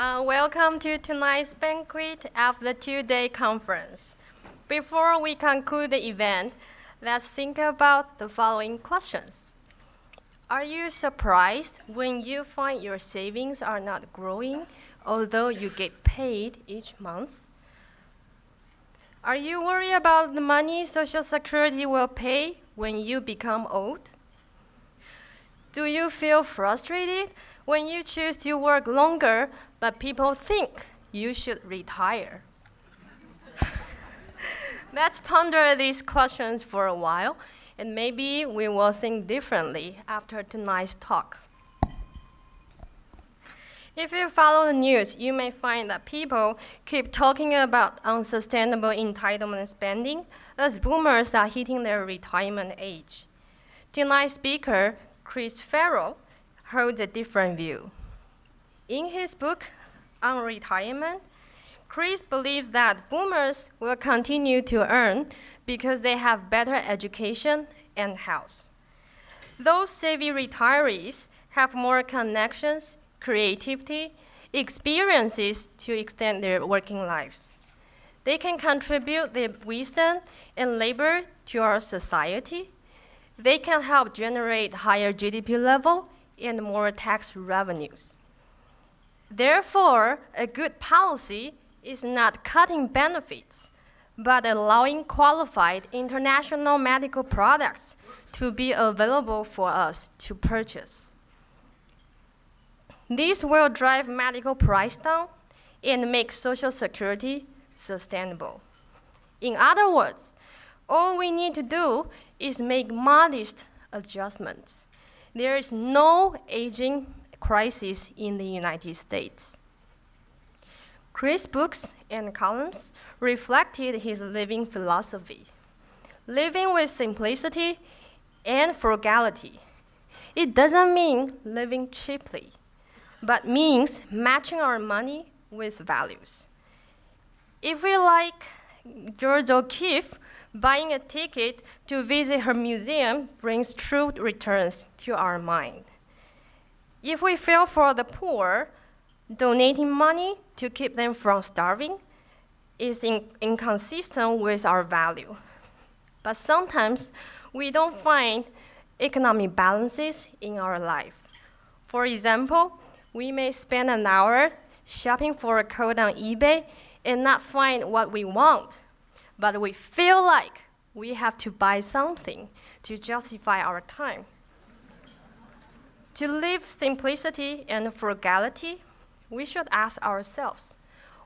Uh, welcome to tonight's banquet of the two-day conference. Before we conclude the event, let's think about the following questions. Are you surprised when you find your savings are not growing, although you get paid each month? Are you worried about the money Social Security will pay when you become old? Do you feel frustrated when you choose to work longer, but people think you should retire? Let's ponder these questions for a while, and maybe we will think differently after tonight's talk. If you follow the news, you may find that people keep talking about unsustainable entitlement spending as boomers are hitting their retirement age. Tonight's speaker Chris Farrell holds a different view. In his book on retirement, Chris believes that boomers will continue to earn because they have better education and health. Those savvy retirees have more connections, creativity, experiences to extend their working lives. They can contribute their wisdom and labor to our society they can help generate higher GDP level and more tax revenues. Therefore, a good policy is not cutting benefits, but allowing qualified international medical products to be available for us to purchase. This will drive medical price down and make Social Security sustainable. In other words, all we need to do is make modest adjustments. There is no aging crisis in the United States. Chris' books and columns reflected his living philosophy, living with simplicity and frugality. It doesn't mean living cheaply, but means matching our money with values. If we like Georgia O'Keeffe, Buying a ticket to visit her museum brings true returns to our mind. If we feel for the poor, donating money to keep them from starving is in inconsistent with our value. But sometimes we don't find economic balances in our life. For example, we may spend an hour shopping for a coat on eBay and not find what we want but we feel like we have to buy something to justify our time. To live simplicity and frugality, we should ask ourselves,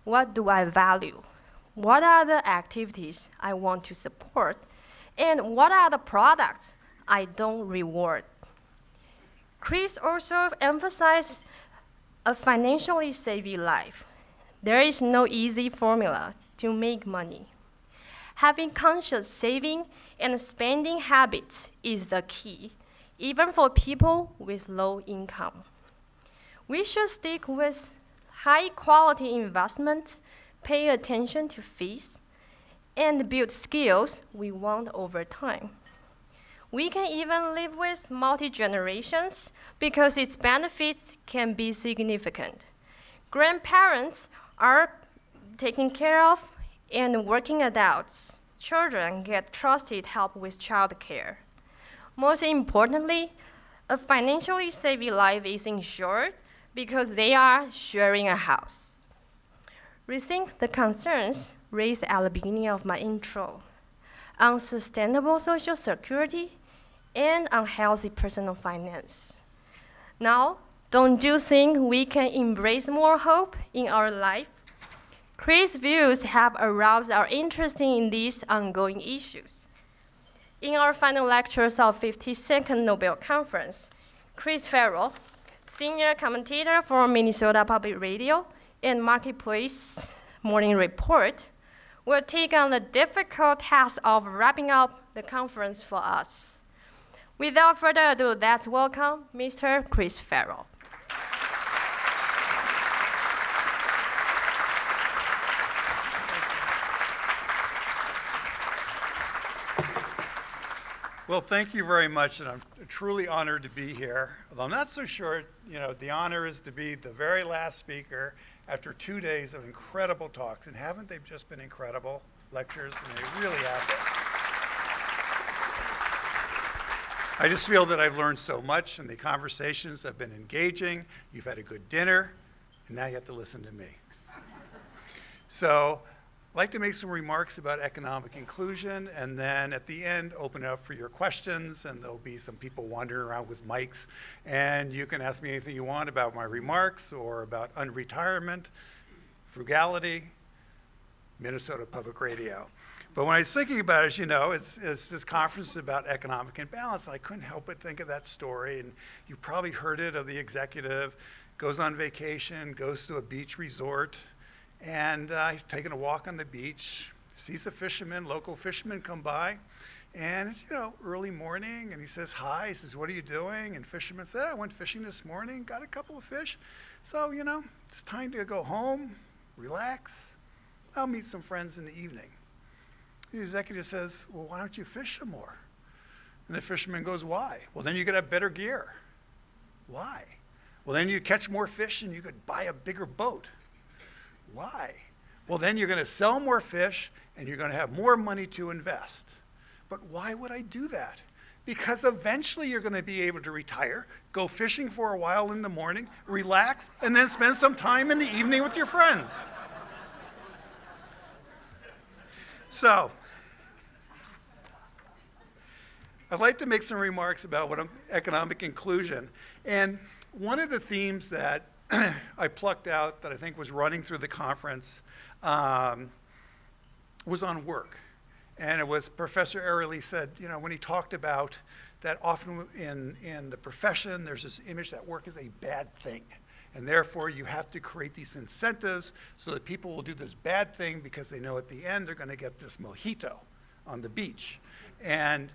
what do I value? What are the activities I want to support? And what are the products I don't reward? Chris also emphasized a financially savvy life. There is no easy formula to make money. Having conscious saving and spending habits is the key, even for people with low income. We should stick with high quality investments, pay attention to fees, and build skills we want over time. We can even live with multi-generations because its benefits can be significant. Grandparents are taken care of and working adults, children get trusted help with childcare. Most importantly, a financially savvy life is ensured because they are sharing a house. Rethink the concerns raised at the beginning of my intro unsustainable social security and unhealthy personal finance. Now, don't you think we can embrace more hope in our life Chris' views have aroused our interest in these ongoing issues. In our final lectures of 52nd Nobel Conference, Chris Farrell, senior commentator for Minnesota Public Radio and Marketplace Morning Report, will take on the difficult task of wrapping up the conference for us. Without further ado, let's welcome Mr. Chris Farrell. Well, thank you very much, and I'm truly honored to be here. Although I'm not so sure, you know, the honor is to be the very last speaker after two days of incredible talks. And haven't they just been incredible lectures? And they really have been. I just feel that I've learned so much, and the conversations have been engaging. You've had a good dinner, and now you have to listen to me. So I'd like to make some remarks about economic inclusion, and then at the end, open it up for your questions, and there'll be some people wandering around with mics, and you can ask me anything you want about my remarks or about unretirement, frugality, Minnesota Public Radio. But when I was thinking about it, as you know, it's, it's this conference is about economic imbalance, and I couldn't help but think of that story, and you probably heard it of the executive, goes on vacation, goes to a beach resort, and uh, he's taking a walk on the beach, sees a fisherman, local fisherman come by, and it's, you know, early morning, and he says hi. He says, what are you doing? And fisherman said, I went fishing this morning, got a couple of fish. So, you know, it's time to go home, relax. I'll meet some friends in the evening. The executive says, well, why don't you fish some more? And the fisherman goes, why? Well, then you could have better gear. Why? Well, then you catch more fish and you could buy a bigger boat. Why? Well, then you're going to sell more fish and you're going to have more money to invest. But why would I do that? Because eventually you're going to be able to retire, go fishing for a while in the morning, relax, and then spend some time in the evening with your friends. So, I'd like to make some remarks about what economic inclusion. And one of the themes that I plucked out that I think was running through the conference um, was on work. And it was Professor Airlie said, you know, when he talked about that often in, in the profession, there's this image that work is a bad thing. And therefore, you have to create these incentives so that people will do this bad thing because they know at the end they're going to get this mojito on the beach. And,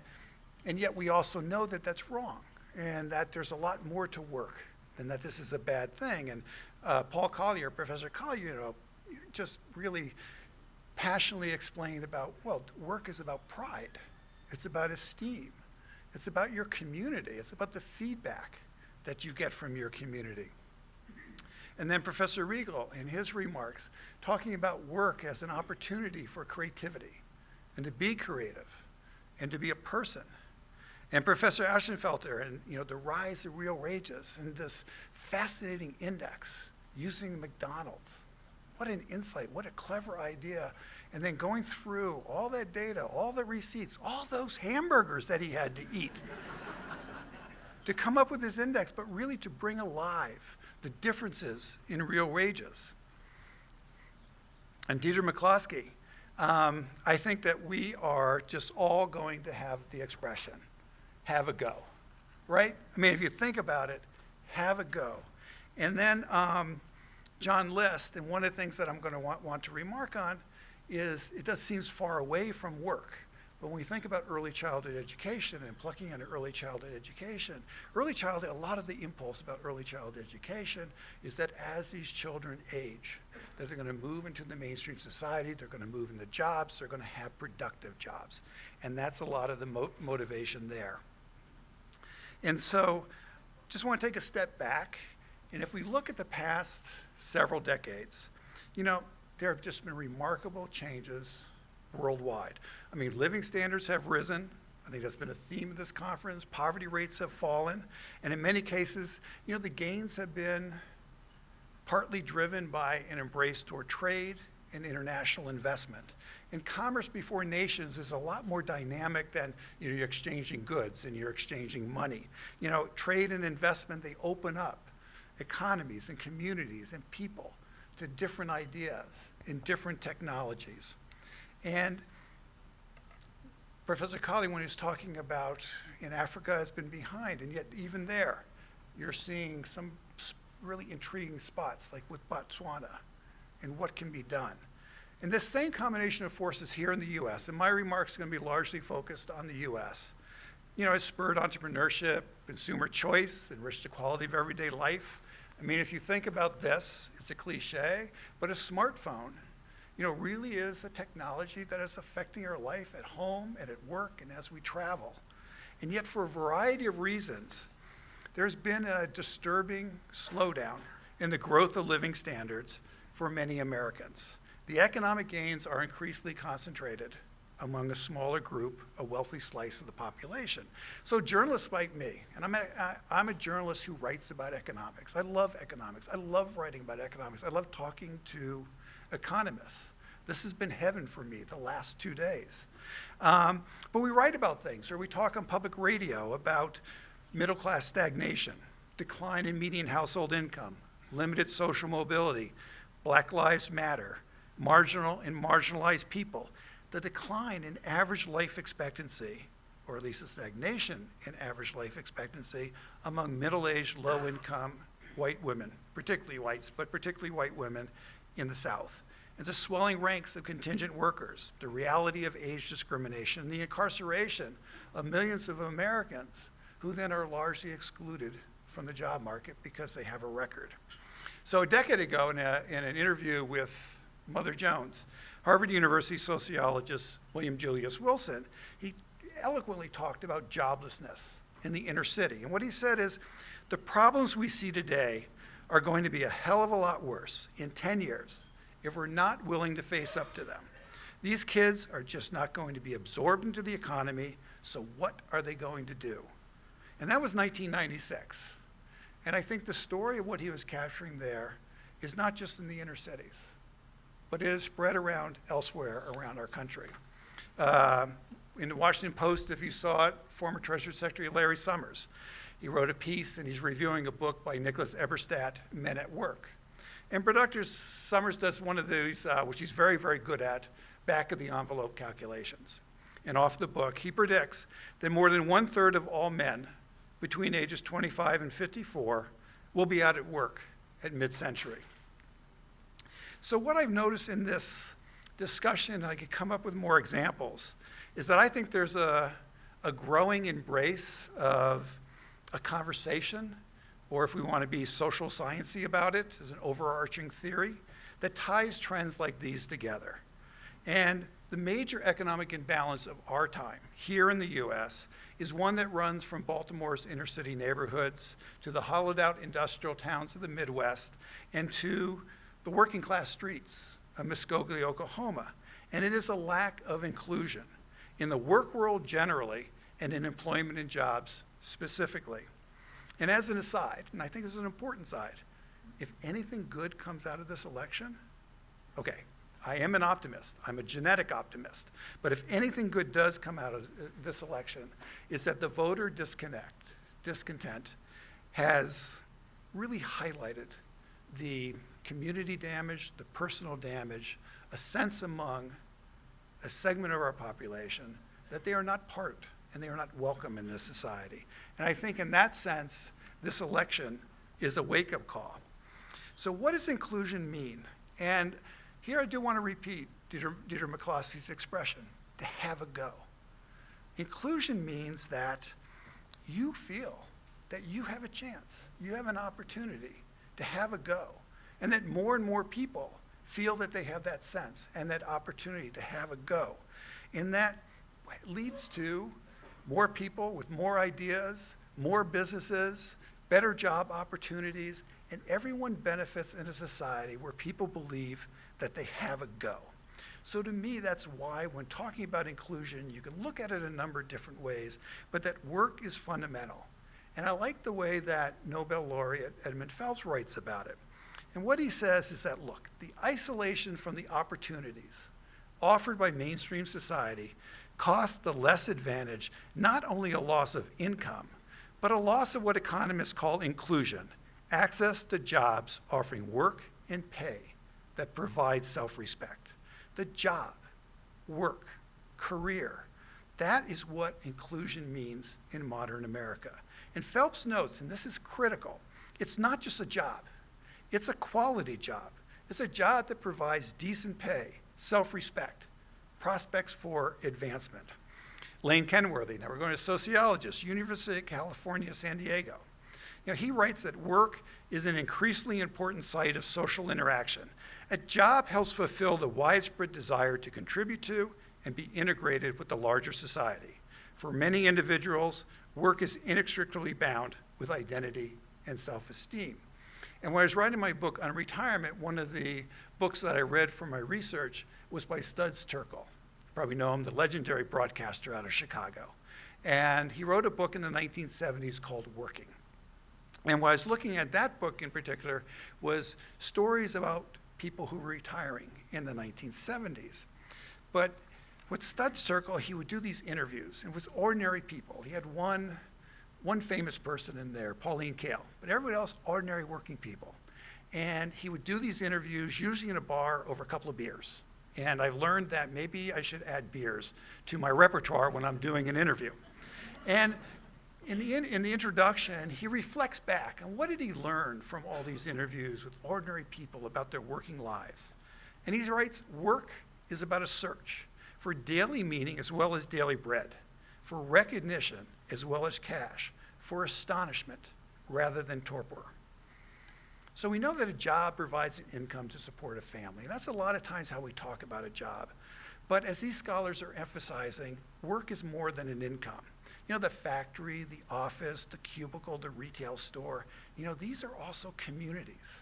and yet we also know that that's wrong and that there's a lot more to work and that this is a bad thing. And uh, Paul Collier, Professor Collier, you know, just really passionately explained about, well, work is about pride. It's about esteem. It's about your community. It's about the feedback that you get from your community. And then Professor Regal, in his remarks, talking about work as an opportunity for creativity and to be creative and to be a person and Professor Ashenfelter and you know the rise of real wages and this fascinating index using McDonald's. What an insight, what a clever idea. And then going through all that data, all the receipts, all those hamburgers that he had to eat to come up with this index, but really to bring alive the differences in real wages. And Deirdre McCloskey, um, I think that we are just all going to have the expression have a go, right? I mean, if you think about it, have a go. And then um, John List, and one of the things that I'm going to want, want to remark on is it does seems far away from work. But when we think about early childhood education and plucking into early childhood education, early childhood, a lot of the impulse about early childhood education is that as these children age, that they're going to move into the mainstream society, they're going to move into jobs, they're going to have productive jobs. And that's a lot of the mo motivation there. And so just want to take a step back. And if we look at the past several decades, you know, there have just been remarkable changes worldwide. I mean, living standards have risen. I think that's been a theme of this conference. Poverty rates have fallen. And in many cases, you know, the gains have been partly driven by an embrace toward trade and international investment. And commerce before nations is a lot more dynamic than you know, you're exchanging goods and you're exchanging money. You know, trade and investment, they open up economies and communities and people to different ideas and different technologies. And Professor Collier, when he was talking about in Africa has been behind, and yet even there, you're seeing some really intriguing spots, like with Botswana, and what can be done. And this same combination of forces here in the US, and my remarks are going to be largely focused on the US, you know, has spurred entrepreneurship, consumer choice, enriched the quality of everyday life. I mean, if you think about this, it's a cliche, but a smartphone, you know, really is a technology that is affecting our life at home and at work and as we travel. And yet, for a variety of reasons, there's been a disturbing slowdown in the growth of living standards for many Americans. The economic gains are increasingly concentrated among a smaller group, a wealthy slice of the population. So journalists like me, and I'm a, I'm a journalist who writes about economics. I love economics. I love writing about economics. I love talking to economists. This has been heaven for me the last two days. Um, but we write about things, or we talk on public radio about middle class stagnation, decline in median household income, limited social mobility, Black Lives Matter, marginal and marginalized people, the decline in average life expectancy, or at least a stagnation in average life expectancy among middle-aged, low-income white women, particularly whites, but particularly white women in the South. And the swelling ranks of contingent workers, the reality of age discrimination, and the incarceration of millions of Americans who then are largely excluded from the job market because they have a record. So a decade ago in, a, in an interview with Mother Jones, Harvard University sociologist William Julius Wilson, he eloquently talked about joblessness in the inner city. And what he said is, the problems we see today are going to be a hell of a lot worse in 10 years if we're not willing to face up to them. These kids are just not going to be absorbed into the economy, so what are they going to do? And that was 1996. And I think the story of what he was capturing there is not just in the inner cities but it is spread around elsewhere around our country. Uh, in the Washington Post, if you saw it, former Treasury Secretary Larry Summers, he wrote a piece and he's reviewing a book by Nicholas Eberstadt, Men at Work. And Dr. Summers does one of these, uh, which he's very, very good at, back of the envelope calculations. And off the book, he predicts that more than one third of all men between ages 25 and 54 will be out at work at mid-century. So what I've noticed in this discussion, and I could come up with more examples, is that I think there's a, a growing embrace of a conversation, or if we want to be social sciencey about it, as an overarching theory, that ties trends like these together. And the major economic imbalance of our time here in the US is one that runs from Baltimore's inner city neighborhoods to the hollowed out industrial towns of the Midwest and to the working class streets of Muskogee, Oklahoma. And it is a lack of inclusion in the work world generally and in employment and jobs specifically. And as an aside, and I think this is an important side, if anything good comes out of this election, okay, I am an optimist. I'm a genetic optimist. But if anything good does come out of uh, this election, is that the voter disconnect, discontent has really highlighted the community damage, the personal damage, a sense among a segment of our population that they are not part and they are not welcome in this society. And I think in that sense, this election is a wake-up call. So what does inclusion mean? And here I do want to repeat Deirdre, Deirdre McCloskey's expression, to have a go. Inclusion means that you feel that you have a chance, you have an opportunity to have a go and that more and more people feel that they have that sense and that opportunity to have a go. And that leads to more people with more ideas, more businesses, better job opportunities, and everyone benefits in a society where people believe that they have a go. So to me, that's why when talking about inclusion, you can look at it a number of different ways, but that work is fundamental. And I like the way that Nobel laureate Edmund Phelps writes about it. And what he says is that, look, the isolation from the opportunities offered by mainstream society costs the less advantage not only a loss of income, but a loss of what economists call inclusion, access to jobs offering work and pay that provide self-respect. The job, work, career, that is what inclusion means in modern America. And Phelps notes, and this is critical, it's not just a job. It's a quality job. It's a job that provides decent pay, self-respect, prospects for advancement. Lane Kenworthy, now we're going to sociologist, University of California, San Diego. Know, he writes that work is an increasingly important site of social interaction. A job helps fulfill the widespread desire to contribute to and be integrated with the larger society. For many individuals, work is inextricably bound with identity and self-esteem. And when I was writing my book on retirement, one of the books that I read for my research was by Studs Terkel. You probably know him, the legendary broadcaster out of Chicago. And he wrote a book in the 1970s called Working. And what I was looking at that book in particular was stories about people who were retiring in the 1970s. But with Studs Terkel, he would do these interviews and with ordinary people. He had one, one famous person in there, Pauline Kael, but everybody else, ordinary working people. And he would do these interviews, usually in a bar over a couple of beers. And I've learned that maybe I should add beers to my repertoire when I'm doing an interview. And in the, in, in, the introduction, he reflects back on what did he learn from all these interviews with ordinary people about their working lives. And he writes, work is about a search for daily meaning as well as daily bread, for recognition as well as cash, for astonishment rather than torpor. So we know that a job provides an income to support a family. That's a lot of times how we talk about a job. But as these scholars are emphasizing, work is more than an income. You know, the factory, the office, the cubicle, the retail store, you know, these are also communities.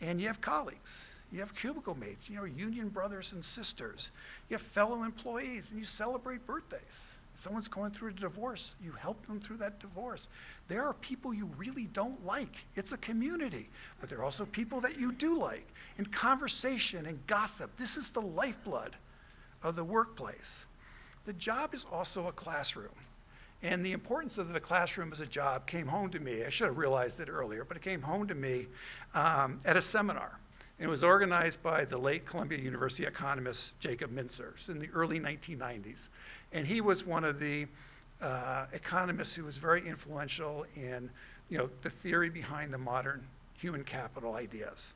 And you have colleagues, you have cubicle mates, you know, union brothers and sisters, you have fellow employees, and you celebrate birthdays. Someone's going through a divorce, you help them through that divorce. There are people you really don't like. It's a community, but there are also people that you do like. And conversation and gossip, this is the lifeblood of the workplace. The job is also a classroom. And the importance of the classroom as a job came home to me. I should have realized it earlier, but it came home to me um, at a seminar. And it was organized by the late Columbia University economist Jacob Mincer in the early 1990s. And he was one of the uh, economists who was very influential in you know, the theory behind the modern human capital ideas.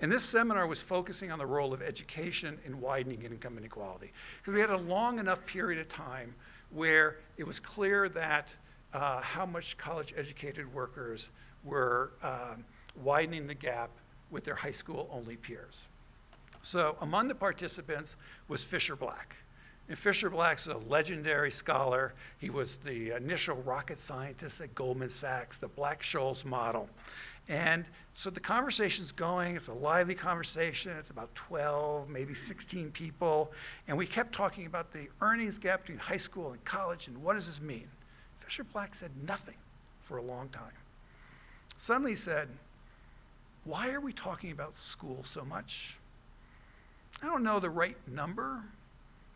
And this seminar was focusing on the role of education in widening income inequality. Because we had a long enough period of time where it was clear that uh, how much college educated workers were um, widening the gap with their high school only peers. So among the participants was Fischer Black. And Fischer Black's a legendary scholar. He was the initial rocket scientist at Goldman Sachs, the Black-Scholes model. And so the conversation's going, it's a lively conversation, it's about 12, maybe 16 people, and we kept talking about the earnings gap between high school and college and what does this mean? Fischer Black said nothing for a long time. Suddenly he said, why are we talking about school so much? I don't know the right number,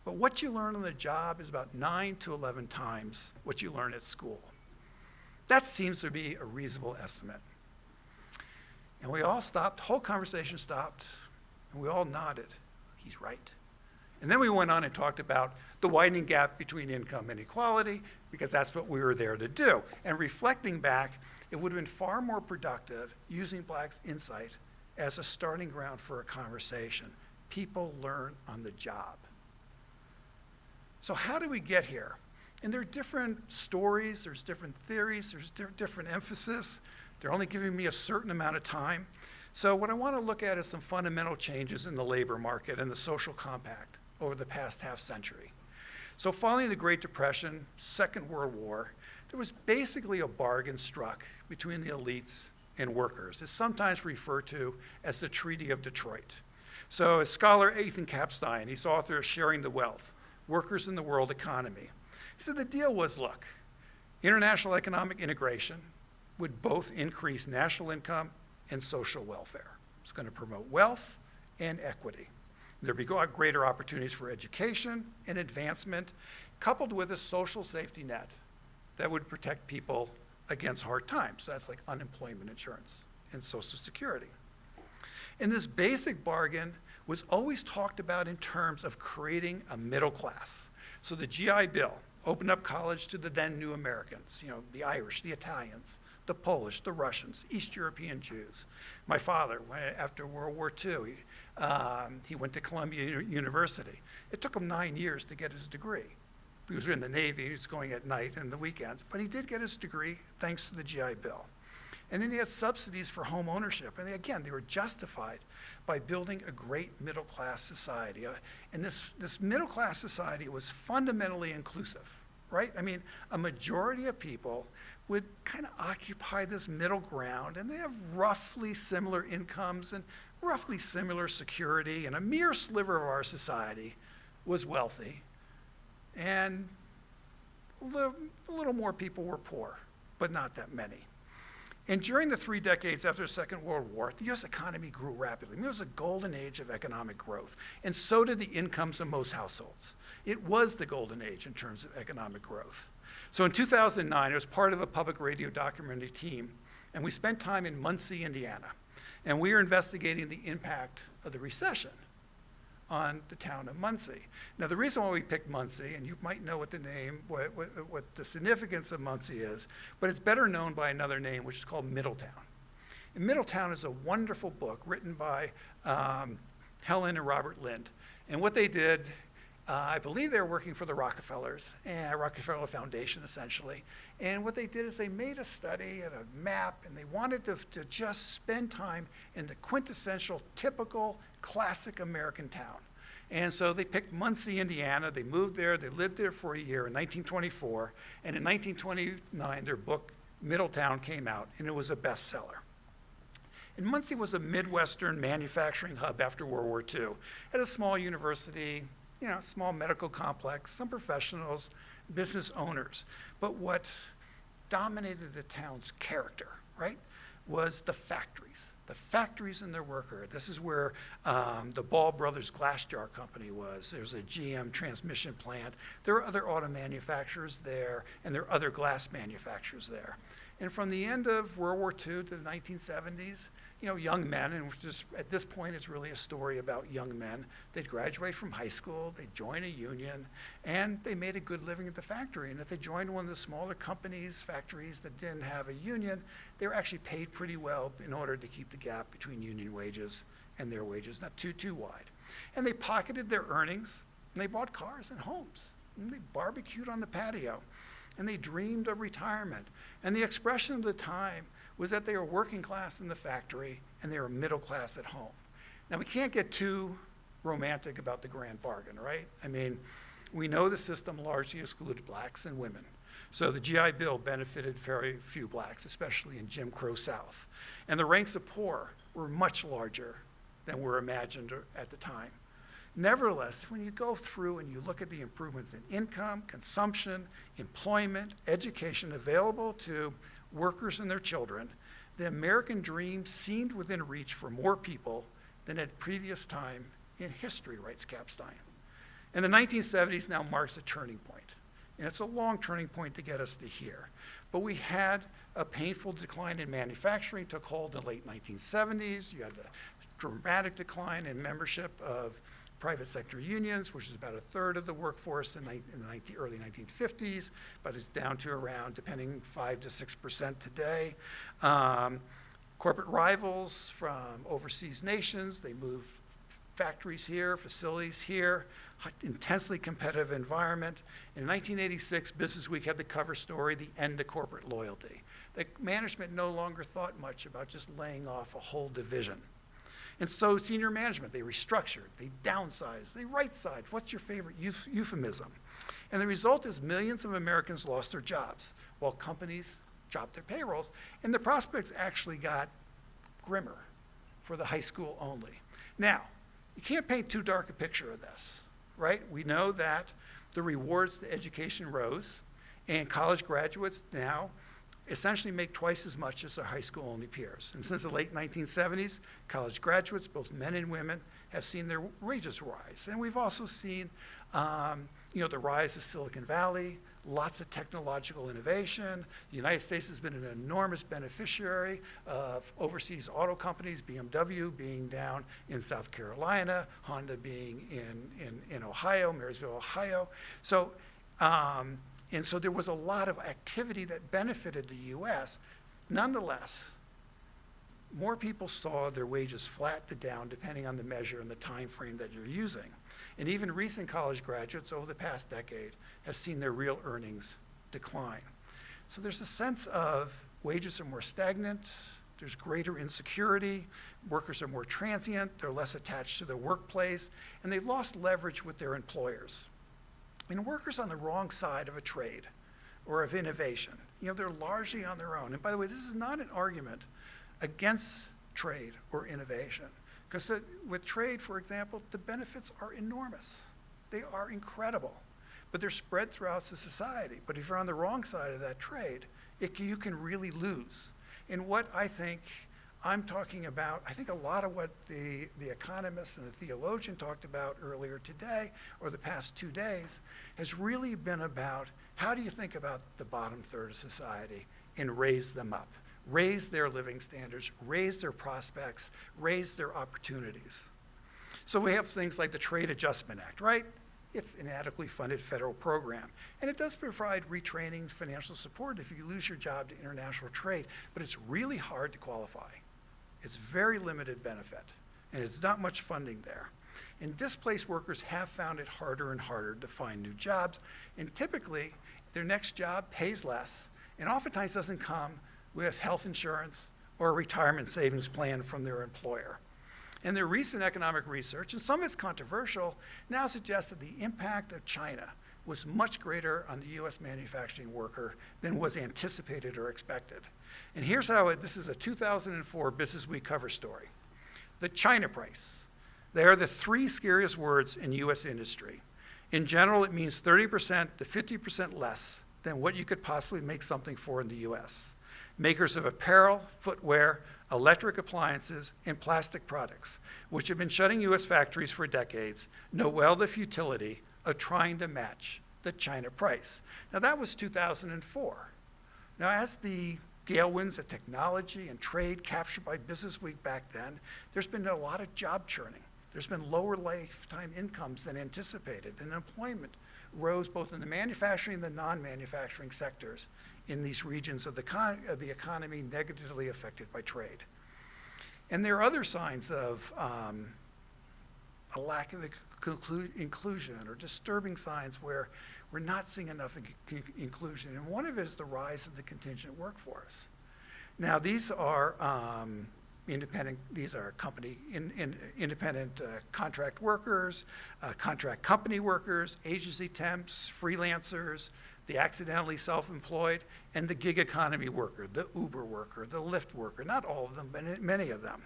but what you learn on the job is about 9 to 11 times what you learn at school. That seems to be a reasonable estimate. And we all stopped, whole conversation stopped, and we all nodded. He's right. And then we went on and talked about the widening gap between income and equality, because that's what we were there to do. And reflecting back, it would have been far more productive using Black's insight as a starting ground for a conversation. People learn on the job. So how do we get here? And there are different stories, there's different theories, there's di different emphasis. They're only giving me a certain amount of time. So what I want to look at is some fundamental changes in the labor market and the social compact over the past half century. So following the Great Depression, Second World War, there was basically a bargain struck between the elites and workers. It's sometimes referred to as the Treaty of Detroit. So as scholar Ethan Kapstein, he's author of Sharing the Wealth, Workers in the World Economy. He said the deal was, look, international economic integration would both increase national income and social welfare. It's going to promote wealth and equity. There'd be uh, greater opportunities for education and advancement, coupled with a social safety net that would protect people against hard times. So that's like unemployment insurance and Social Security. And this basic bargain was always talked about in terms of creating a middle class. So the GI Bill opened up college to the then new Americans, you know, the Irish, the Italians, the Polish, the Russians, East European Jews. My father, after World War II, he, um, he went to Columbia University. It took him nine years to get his degree he was in the Navy, he was going at night and the weekends, but he did get his degree thanks to the GI Bill. And then he had subsidies for home ownership. And they, again, they were justified by building a great middle class society. Uh, and this, this middle class society was fundamentally inclusive. right? I mean, a majority of people would kind of occupy this middle ground, and they have roughly similar incomes and roughly similar security, and a mere sliver of our society was wealthy, and a little, a little more people were poor, but not that many. And during the three decades after the Second World War, the US economy grew rapidly. I mean, it was a golden age of economic growth, and so did the incomes of most households. It was the golden age in terms of economic growth. So in 2009, I was part of a public radio documentary team, and we spent time in Muncie, Indiana. And we were investigating the impact of the recession on the town of Muncie. Now, the reason why we picked Muncie, and you might know what the name, what, what, what the significance of Muncie is, but it's better known by another name, which is called Middletown. And Middletown is a wonderful book written by um, Helen and Robert Lynd. And what they did uh, I believe they were working for the Rockefellers, and Rockefeller Foundation essentially. And what they did is they made a study and a map, and they wanted to, to just spend time in the quintessential, typical, classic American town. And so they picked Muncie, Indiana. They moved there. They lived there for a year in 1924. And in 1929, their book, Middletown, came out, and it was a bestseller. And Muncie was a Midwestern manufacturing hub after World War II. Had a small university, you know, small medical complex, some professionals, business owners. But what dominated the town's character, right, was the factories. The factories and their worker. This is where um, the Ball Brothers Glass Jar Company was. There's a GM transmission plant. There are other auto manufacturers there, and there are other glass manufacturers there. And from the end of World War II to the 1970s, you know, young men, and just at this point, it's really a story about young men. They'd graduate from high school, they'd join a union, and they made a good living at the factory. And if they joined one of the smaller companies, factories that didn't have a union, they were actually paid pretty well in order to keep the gap between union wages and their wages not too, too wide. And they pocketed their earnings, and they bought cars and homes, and they barbecued on the patio, and they dreamed of retirement. And the expression of the time was that they were working class in the factory and they were middle class at home. Now, we can't get too romantic about the grand bargain, right? I mean, we know the system largely excluded blacks and women. So the GI Bill benefited very few blacks, especially in Jim Crow South. And the ranks of poor were much larger than were imagined at the time. Nevertheless, when you go through and you look at the improvements in income, consumption, employment, education available to workers and their children, the American dream seemed within reach for more people than at previous time in history, writes Kapstein. And the 1970s now marks a turning point. And it's a long turning point to get us to here. But we had a painful decline in manufacturing, took hold in the late 1970s. You had the dramatic decline in membership of private sector unions, which is about a third of the workforce in, in the 19, early 1950s, but it's down to around, depending, 5 to 6% today. Um, corporate rivals from overseas nations, they move factories here, facilities here, intensely competitive environment. In 1986, Business Week had the cover story, The End of Corporate Loyalty. The management no longer thought much about just laying off a whole division. And so senior management, they restructured, they downsized, they right-sized. What's your favorite euphemism? And the result is millions of Americans lost their jobs while companies dropped their payrolls. And the prospects actually got grimmer for the high school only. Now, you can't paint too dark a picture of this, right? We know that the rewards to education rose, and college graduates now essentially make twice as much as their high school only peers. And since the late 1970s, college graduates, both men and women, have seen their wages rise. And we've also seen um, you know, the rise of Silicon Valley, lots of technological innovation. The United States has been an enormous beneficiary of overseas auto companies, BMW being down in South Carolina, Honda being in, in, in Ohio, Marysville, Ohio. So um, and so there was a lot of activity that benefited the US. Nonetheless, more people saw their wages flat to down depending on the measure and the time frame that you're using. And even recent college graduates over the past decade have seen their real earnings decline. So there's a sense of wages are more stagnant, there's greater insecurity, workers are more transient, they're less attached to their workplace, and they've lost leverage with their employers. And workers on the wrong side of a trade or of innovation, you know, they're largely on their own. And by the way, this is not an argument against trade or innovation. Because with trade, for example, the benefits are enormous. They are incredible. But they're spread throughout the society. But if you're on the wrong side of that trade, it, you can really lose. And what I think I'm talking about, I think a lot of what the, the economist and the theologian talked about earlier today, or the past two days, has really been about how do you think about the bottom third of society and raise them up, raise their living standards, raise their prospects, raise their opportunities. So we have things like the Trade Adjustment Act, right? It's an adequately funded federal program. And it does provide retraining, financial support if you lose your job to international trade, but it's really hard to qualify. It's very limited benefit, and it's not much funding there. And displaced workers have found it harder and harder to find new jobs, and typically their next job pays less, and oftentimes doesn't come with health insurance or a retirement savings plan from their employer. And their recent economic research, and some of it's controversial, now suggests that the impact of China was much greater on the US manufacturing worker than was anticipated or expected. And here's how it, this is a 2004 Business Week cover story. The China price. They are the three scariest words in US industry. In general, it means 30% to 50% less than what you could possibly make something for in the US. Makers of apparel, footwear, electric appliances, and plastic products, which have been shutting US factories for decades, know well the futility of trying to match the China price. Now that was 2004. Now as the gale winds of technology and trade captured by Business Week back then, there's been a lot of job churning. There's been lower lifetime incomes than anticipated, and employment rose both in the manufacturing and the non-manufacturing sectors in these regions of the, of the, economy negatively affected by trade. And there are other signs of um, a lack of inclusion or disturbing signs where we're not seeing enough in inclusion. And one of it is the rise of the contingent workforce. Now, these are um, independent, these are company, in, in, independent uh, contract workers, uh, contract company workers, agency temps, freelancers, the accidentally self-employed, and the gig economy worker, the Uber worker, the Lyft worker, not all of them, but many of them.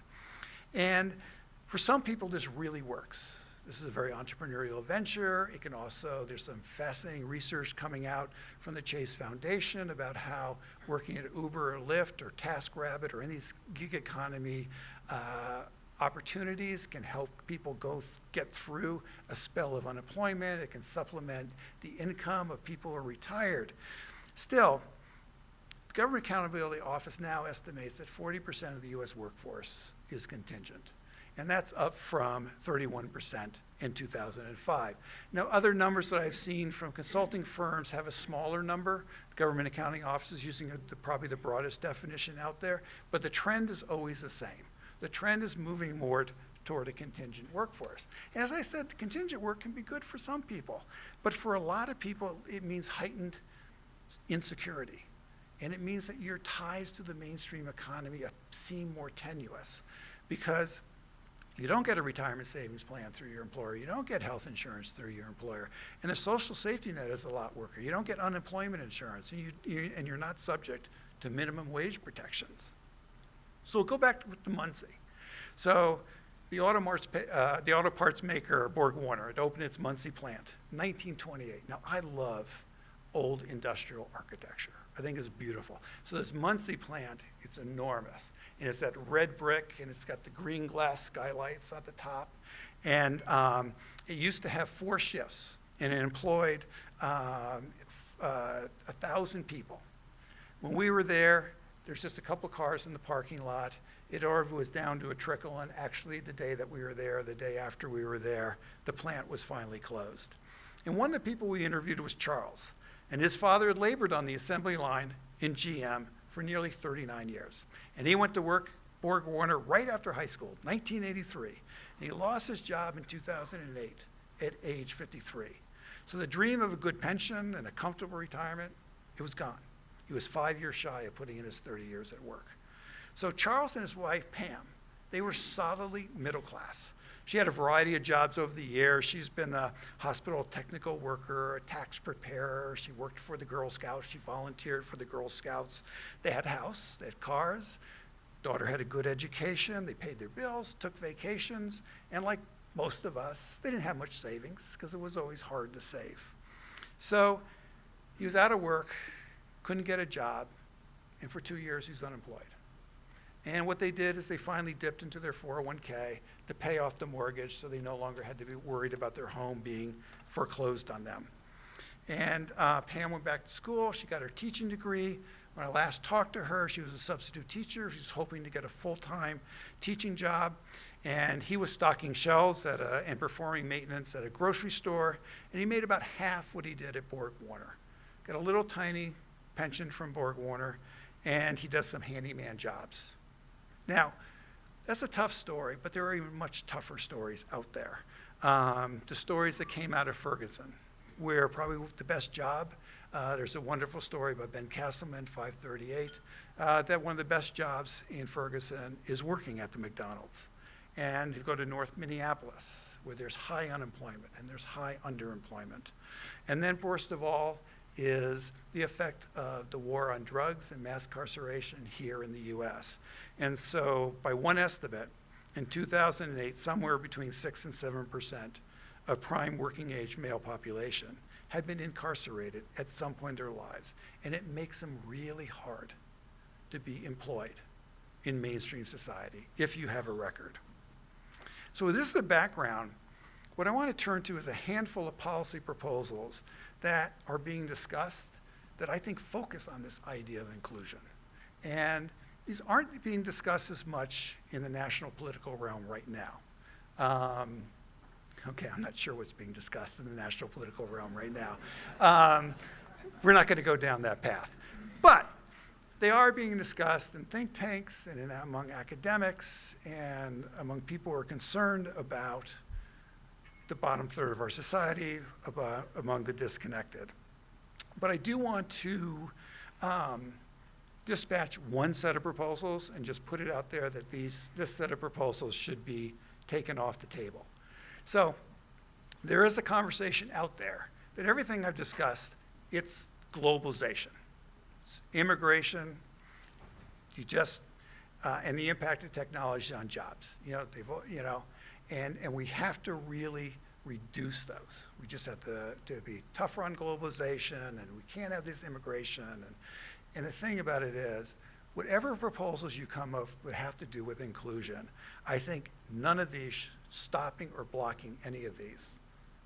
And for some people, this really works. This is a very entrepreneurial venture. It can also, there's some fascinating research coming out from the Chase Foundation about how working at Uber or Lyft or TaskRabbit or any these gig economy uh, opportunities can help people go th get through a spell of unemployment. It can supplement the income of people who are retired. Still, the Government Accountability Office now estimates that 40% of the U.S. workforce is contingent and that's up from 31% in 2005. Now, other numbers that I've seen from consulting firms have a smaller number. Government Accounting Office is using a, the, probably the broadest definition out there, but the trend is always the same. The trend is moving more toward a contingent workforce. As I said, the contingent work can be good for some people, but for a lot of people, it means heightened insecurity. And it means that your ties to the mainstream economy uh, seem more tenuous because you don't get a retirement savings plan through your employer. You don't get health insurance through your employer. And the social safety net is a lot worker. You don't get unemployment insurance, and, you, you, and you're not subject to minimum wage protections. So we'll go back to Muncie. So the auto, parts, uh, the auto parts maker, Borg Warner, it opened its Muncie plant, 1928. Now, I love old industrial architecture. I think it's beautiful. So this Muncie plant, it's enormous and it's that red brick, and it's got the green glass skylights at the top. And um, it used to have four shifts, and it employed um, uh, a thousand people. When we were there, there's just a couple cars in the parking lot. It was down to a trickle, and actually the day that we were there, the day after we were there, the plant was finally closed. And one of the people we interviewed was Charles, and his father had labored on the assembly line in GM for nearly 39 years. And he went to work Borg Warner right after high school, 1983. And he lost his job in 2008 at age 53. So the dream of a good pension and a comfortable retirement, it was gone. He was five years shy of putting in his 30 years at work. So Charles and his wife, Pam, they were solidly middle class. She had a variety of jobs over the years. She's been a hospital technical worker, a tax preparer. She worked for the Girl Scouts. She volunteered for the Girl Scouts. They had a house, they had cars. Daughter had a good education. They paid their bills, took vacations, and like most of us, they didn't have much savings because it was always hard to save. So he was out of work, couldn't get a job, and for two years he's unemployed. And what they did is they finally dipped into their 401k to pay off the mortgage so they no longer had to be worried about their home being foreclosed on them. And uh, Pam went back to school. She got her teaching degree. When I last talked to her, she was a substitute teacher. She was hoping to get a full-time teaching job. And he was stocking shelves at a, and performing maintenance at a grocery store. And he made about half what he did at Borg Warner. Got a little tiny pension from Borg Warner, and he does some handyman jobs. Now, that's a tough story, but there are even much tougher stories out there. Um, the stories that came out of Ferguson, where probably the best job, uh, there's a wonderful story by Ben Casselman, 538, uh, that one of the best jobs in Ferguson is working at the McDonald's. And you go to North Minneapolis, where there's high unemployment and there's high underemployment. And then, worst of all, is the effect of the war on drugs and mass incarceration here in the US. And so, by one estimate, in 2008, somewhere between 6 and 7 percent of prime working age male population had been incarcerated at some point in their lives. And it makes them really hard to be employed in mainstream society if you have a record. So, this as a background, what I want to turn to is a handful of policy proposals that are being discussed that I think focus on this idea of inclusion. And these aren't being discussed as much in the national political realm right now. Um, okay, I'm not sure what's being discussed in the national political realm right now. Um, we're not going to go down that path. But they are being discussed in think tanks and in, among academics and among people who are concerned about the bottom third of our society, about, among the disconnected. But I do want to um, dispatch one set of proposals and just put it out there that these, this set of proposals should be taken off the table. So there is a conversation out there that everything I've discussed, it's globalization. It's immigration, you just, uh, and the impact of technology on jobs. You know, they've, you know, and, and we have to really reduce those. We just have to, to be tougher on globalization, and we can't have this immigration. And, and the thing about it is, whatever proposals you come up would have to do with inclusion, I think none of these, stopping or blocking any of these,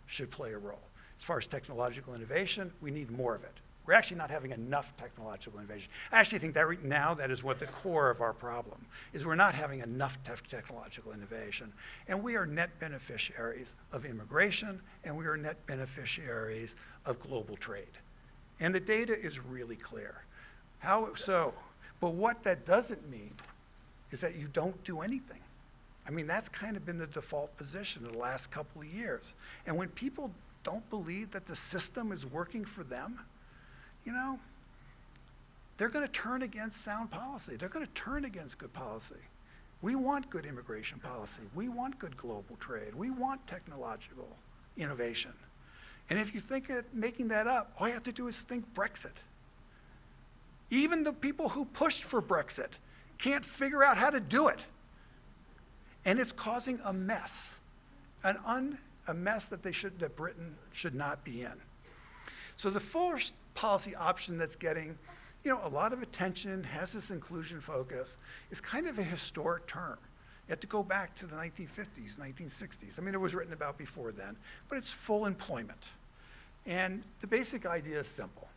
should play a role. As far as technological innovation, we need more of it. We're actually not having enough technological innovation. I actually think that right now that is what the core of our problem is we're not having enough te technological innovation. And we are net beneficiaries of immigration and we are net beneficiaries of global trade. And the data is really clear. How so? But what that doesn't mean is that you don't do anything. I mean, that's kind of been the default position in the last couple of years. And when people don't believe that the system is working for them, you know, they're going to turn against sound policy. They're going to turn against good policy. We want good immigration policy. We want good global trade. We want technological innovation. And if you think of making that up, all you have to do is think Brexit. Even the people who pushed for Brexit can't figure out how to do it. And it's causing a mess, an un, a mess that, they should, that Britain should not be in. So the first policy option that's getting you know, a lot of attention, has this inclusion focus, is kind of a historic term. You have to go back to the 1950s, 1960s. I mean, it was written about before then, but it's full employment. And the basic idea is simple.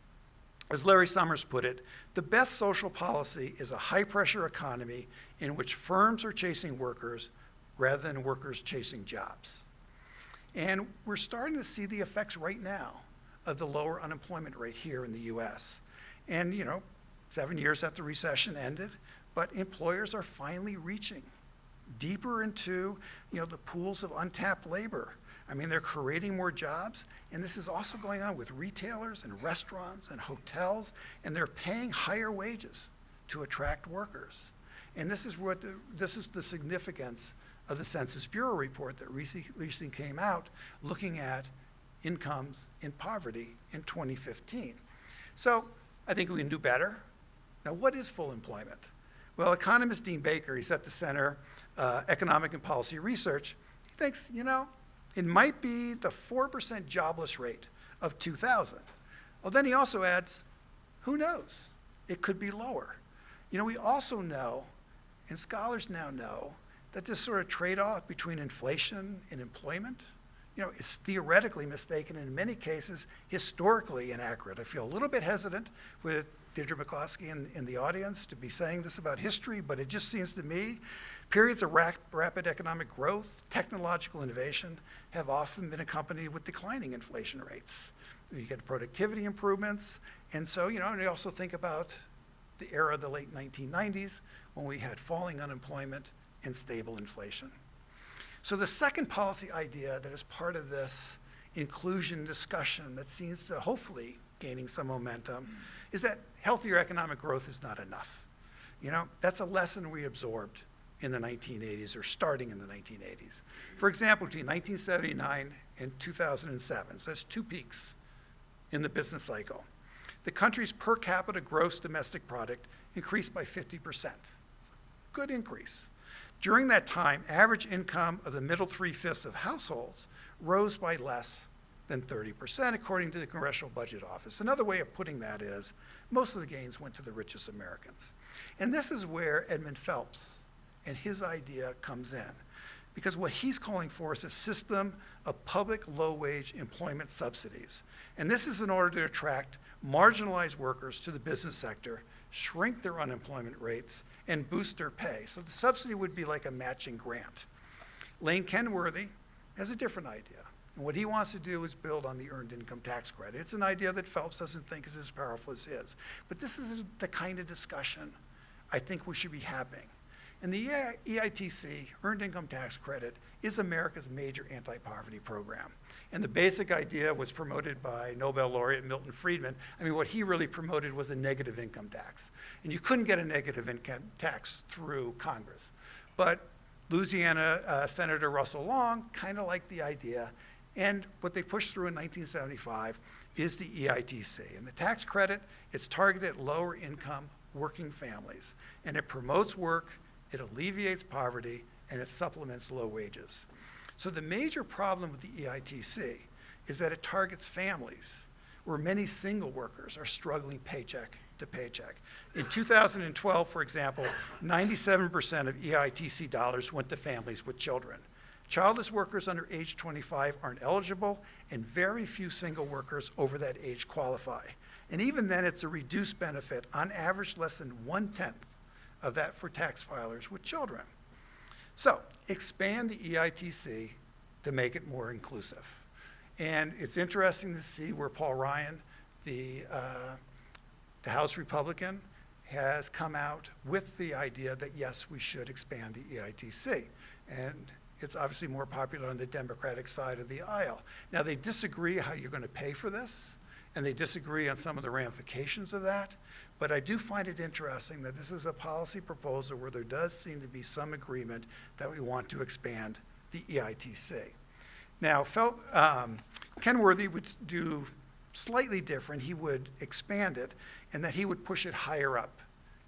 As Larry Summers put it, the best social policy is a high-pressure economy in which firms are chasing workers rather than workers chasing jobs. And we're starting to see the effects right now of the lower unemployment rate here in the US. And, you know, seven years after the recession ended, but employers are finally reaching deeper into, you know, the pools of untapped labor. I mean, they're creating more jobs, and this is also going on with retailers and restaurants and hotels, and they're paying higher wages to attract workers. And this is what the, this is the significance of the Census Bureau report that recently, recently came out looking at incomes in poverty in 2015. So I think we can do better. Now, what is full employment? Well, economist Dean Baker, he's at the Center uh, Economic and Policy Research, he thinks, you know, it might be the 4% jobless rate of 2000. Well, then he also adds, who knows? It could be lower. You know, we also know, and scholars now know, that this sort of trade-off between inflation and employment, you know, is theoretically mistaken, and in many cases, historically inaccurate. I feel a little bit hesitant with Deirdre McCloskey in, in the audience to be saying this about history, but it just seems to me periods of rap rapid economic growth, technological innovation, have often been accompanied with declining inflation rates. You get productivity improvements, and so, you know, and you also think about the era of the late 1990s when we had falling unemployment and stable inflation. So the second policy idea that is part of this inclusion discussion that seems to hopefully gaining some momentum is that healthier economic growth is not enough. You know, that's a lesson we absorbed in the 1980s or starting in the 1980s. For example, between 1979 and 2007, so that's two peaks in the business cycle, the country's per capita gross domestic product increased by 50%. Good increase. During that time, average income of the middle three-fifths of households rose by less than 30%, according to the Congressional Budget Office. Another way of putting that is most of the gains went to the richest Americans. And this is where Edmund Phelps and his idea comes in. Because what he's calling for is a system of public low-wage employment subsidies. And this is in order to attract marginalized workers to the business sector, shrink their unemployment rates, and boost their pay. So the subsidy would be like a matching grant. Lane Kenworthy has a different idea. And what he wants to do is build on the earned income tax credit. It's an idea that Phelps doesn't think is as powerful as his. But this is the kind of discussion I think we should be having. And the EITC, Earned Income Tax Credit, is America's major anti-poverty program. And the basic idea was promoted by Nobel laureate Milton Friedman. I mean, what he really promoted was a negative income tax. And you couldn't get a negative income tax through Congress. But Louisiana uh, Senator Russell Long kind of liked the idea. And what they pushed through in 1975 is the EITC. And the tax credit, it's targeted at lower income working families. And it promotes work, it alleviates poverty, and it supplements low wages. So the major problem with the EITC is that it targets families where many single workers are struggling paycheck to paycheck. In 2012, for example, 97% of EITC dollars went to families with children. Childless workers under age 25 aren't eligible, and very few single workers over that age qualify. And even then, it's a reduced benefit, on average less than one-tenth of that for tax filers with children. So expand the EITC to make it more inclusive. And it's interesting to see where Paul Ryan, the, uh, the House Republican, has come out with the idea that yes, we should expand the EITC. And it's obviously more popular on the Democratic side of the aisle. Now, they disagree how you're going to pay for this, and they disagree on some of the ramifications of that. But I do find it interesting that this is a policy proposal where there does seem to be some agreement that we want to expand the EITC. Now, Fel um, Kenworthy would do slightly different. He would expand it, and that he would push it higher up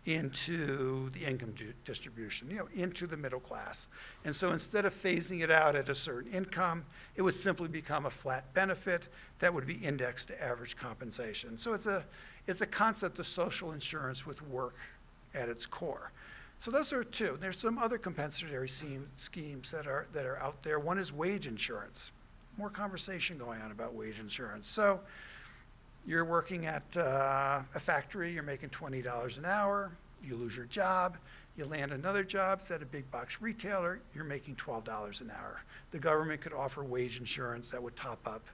into the income distribution, you know, into the middle class. And so instead of phasing it out at a certain income, it would simply become a flat benefit that would be indexed to average compensation. So it's a, it's a concept of social insurance with work at its core. So those are two. There's some other compensatory schemes that are, that are out there. One is wage insurance. More conversation going on about wage insurance. So you're working at uh, a factory, you're making $20 an hour, you lose your job, you land another job, it's at a big box retailer, you're making $12 an hour. The government could offer wage insurance that would top up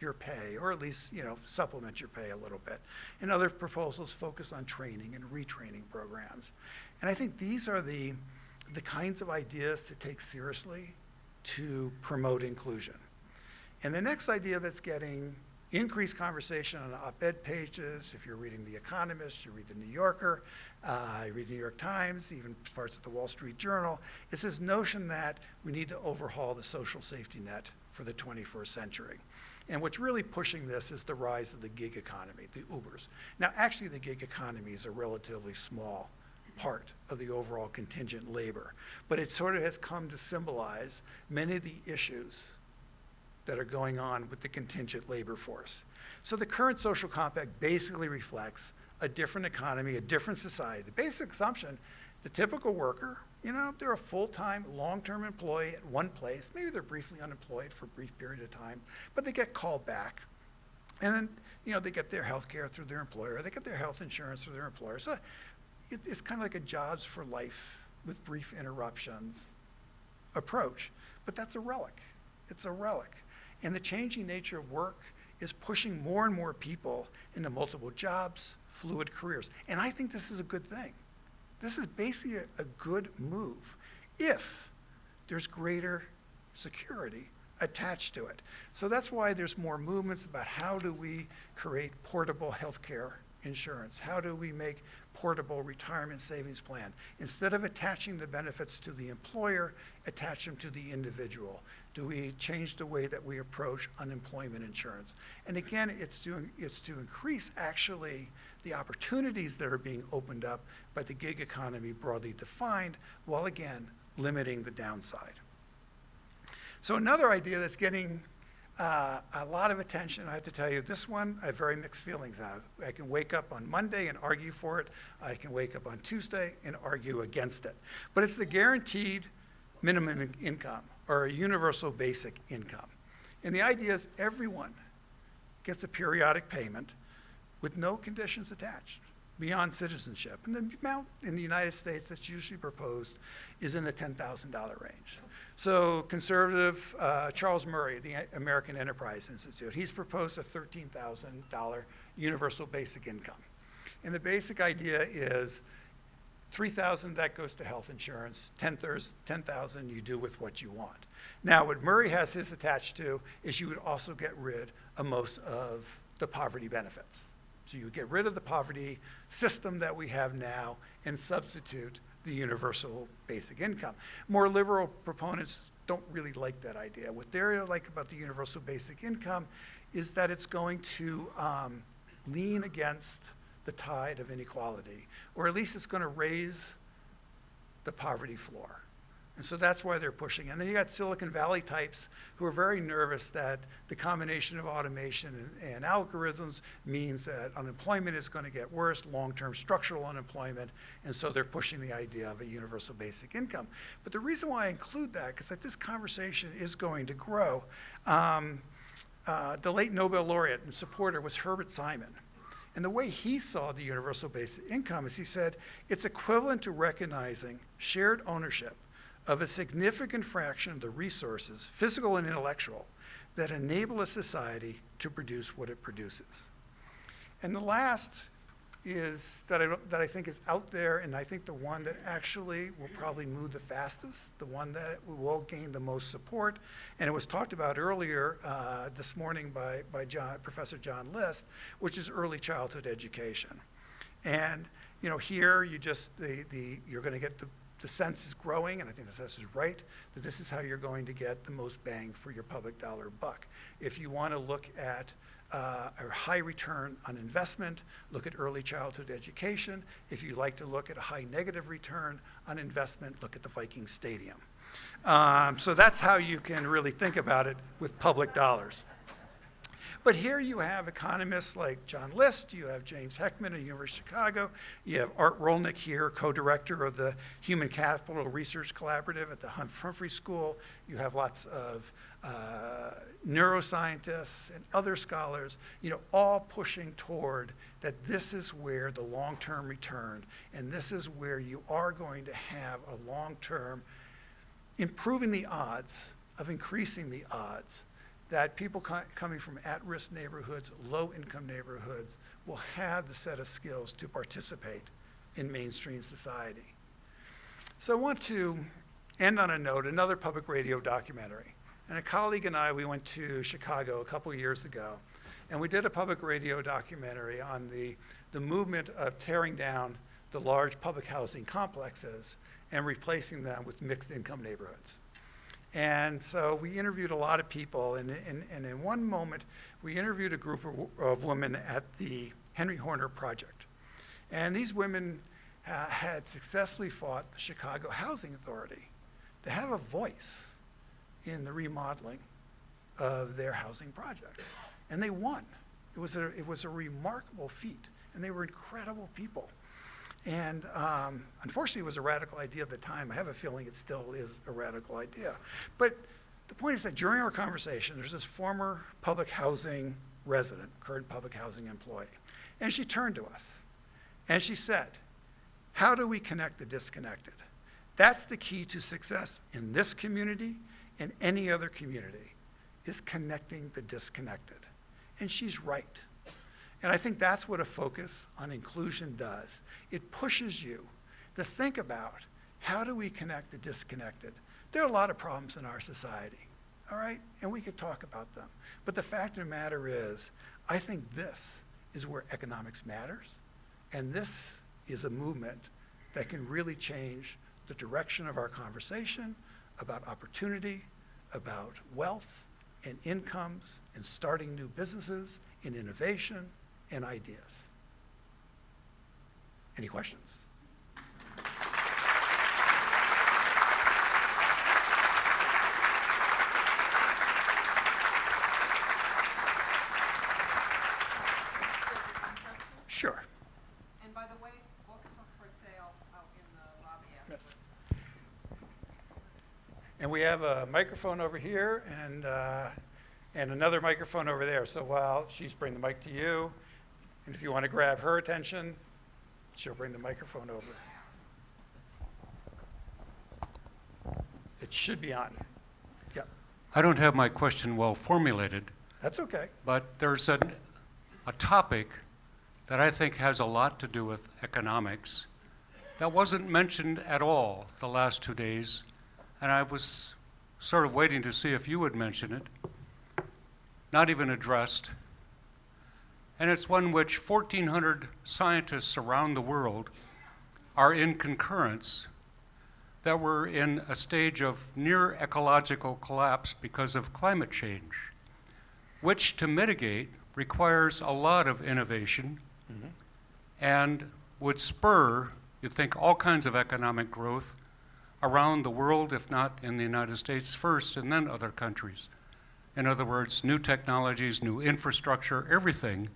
your pay, or at least, you know, supplement your pay a little bit. And other proposals focus on training and retraining programs. And I think these are the, the kinds of ideas to take seriously to promote inclusion. And the next idea that's getting increased conversation on op-ed pages. If you're reading The Economist, you read The New Yorker, uh, you read the New York Times, even parts of the Wall Street Journal. It's this notion that we need to overhaul the social safety net for the 21st century. And what's really pushing this is the rise of the gig economy, the Ubers. Now, actually, the gig economy is a relatively small part of the overall contingent labor, but it sort of has come to symbolize many of the issues that are going on with the contingent labor force. So the current social compact basically reflects a different economy, a different society. The basic assumption, the typical worker, you know, they're a full-time, long-term employee at one place. Maybe they're briefly unemployed for a brief period of time, but they get called back. And then, you know, they get their health care through their employer. They get their health insurance through their employer. So it, it's kind of like a jobs for life with brief interruptions approach. But that's a relic. It's a relic. And the changing nature of work is pushing more and more people into multiple jobs, fluid careers. And I think this is a good thing. This is basically a, a good move if there's greater security attached to it. So that's why there's more movements about how do we create portable healthcare insurance? How do we make portable retirement savings plan? Instead of attaching the benefits to the employer, attach them to the individual. Do we change the way that we approach unemployment insurance? And again, it's to, it's to increase actually the opportunities that are being opened up by the gig economy broadly defined, while again, limiting the downside. So another idea that's getting uh, a lot of attention, I have to tell you, this one I have very mixed feelings on. I can wake up on Monday and argue for it. I can wake up on Tuesday and argue against it. But it's the guaranteed minimum income or a universal basic income. And the idea is everyone gets a periodic payment with no conditions attached beyond citizenship. And the amount in the United States that's usually proposed is in the $10,000 range. So conservative uh, Charles Murray, the American Enterprise Institute, he's proposed a $13,000 universal basic income. And the basic idea is 3,000 that goes to health insurance, 10,000 you do with what you want. Now what Murray has his attached to is you would also get rid of most of the poverty benefits. So you get rid of the poverty system that we have now and substitute the universal basic income. More liberal proponents don't really like that idea. What they like about the universal basic income is that it's going to um, lean against the tide of inequality, or at least it's going to raise the poverty floor. And so that's why they're pushing. And then you got Silicon Valley types who are very nervous that the combination of automation and, and algorithms means that unemployment is going to get worse, long-term structural unemployment, and so they're pushing the idea of a universal basic income. But the reason why I include that, because that this conversation is going to grow, um, uh, the late Nobel laureate and supporter was Herbert Simon. And the way he saw the universal basic income is he said, it's equivalent to recognizing shared ownership of a significant fraction of the resources, physical and intellectual, that enable a society to produce what it produces. And the last is that I, that I think is out there, and I think the one that actually will probably move the fastest, the one that will gain the most support, and it was talked about earlier uh, this morning by, by John, Professor John List, which is early childhood education. And you know, here you just, the, the, you're going to get the the sense is growing, and I think the sense is right, that this is how you're going to get the most bang for your public dollar buck. If you want to look at uh, a high return on investment, look at early childhood education. If you like to look at a high negative return on investment, look at the Viking Stadium. Um, so that's how you can really think about it with public dollars. But here you have economists like John List, you have James Heckman at University of Chicago, you have Art Rolnick here, co-director of the Human Capital Research Collaborative at the Humphrey School. You have lots of uh, neuroscientists and other scholars, you know, all pushing toward that this is where the long-term return, and this is where you are going to have a long-term improving the odds of increasing the odds that people co coming from at-risk neighborhoods, low-income neighborhoods, will have the set of skills to participate in mainstream society. So I want to end on a note, another public radio documentary. And a colleague and I, we went to Chicago a couple years ago, And we did a public radio documentary on the, the movement of tearing down the large public housing complexes and replacing them with mixed income neighborhoods. And so we interviewed a lot of people, and, and, and in one moment, we interviewed a group of, of women at the Henry Horner Project. And these women uh, had successfully fought the Chicago Housing Authority to have a voice in the remodeling of their housing project. And they won. It was a, it was a remarkable feat, and they were incredible people. And um, unfortunately, it was a radical idea at the time. I have a feeling it still is a radical idea. But the point is that during our conversation, there's this former public housing resident, current public housing employee, and she turned to us and she said, How do we connect the disconnected? That's the key to success in this community and any other community, is connecting the disconnected. And she's right. And I think that's what a focus on inclusion does. It pushes you to think about how do we connect the disconnected. There are a lot of problems in our society, all right? And we could talk about them. But the fact of the matter is, I think this is where economics matters. And this is a movement that can really change the direction of our conversation about opportunity, about wealth and incomes, and starting new businesses, and innovation and ideas. Any questions? Sure. And by the way, books are for sale out in the lobby Yes. And we have a microphone over here and, uh, and another microphone over there. So while she's bringing the mic to you, and if you want to grab her attention, she'll bring the microphone over. It should be on. Yep, I don't have my question well formulated, that's okay. but there's an, a topic that I think has a lot to do with economics that wasn't mentioned at all the last two days, and I was sort of waiting to see if you would mention it. Not even addressed. And it's one which 1,400 scientists around the world are in concurrence that we're in a stage of near ecological collapse because of climate change, which to mitigate requires a lot of innovation mm-hmm. and would spur, you'd think, all kinds of economic growth around the world, if not in the United States first and then other countries. In other words, new technologies, new infrastructure, everything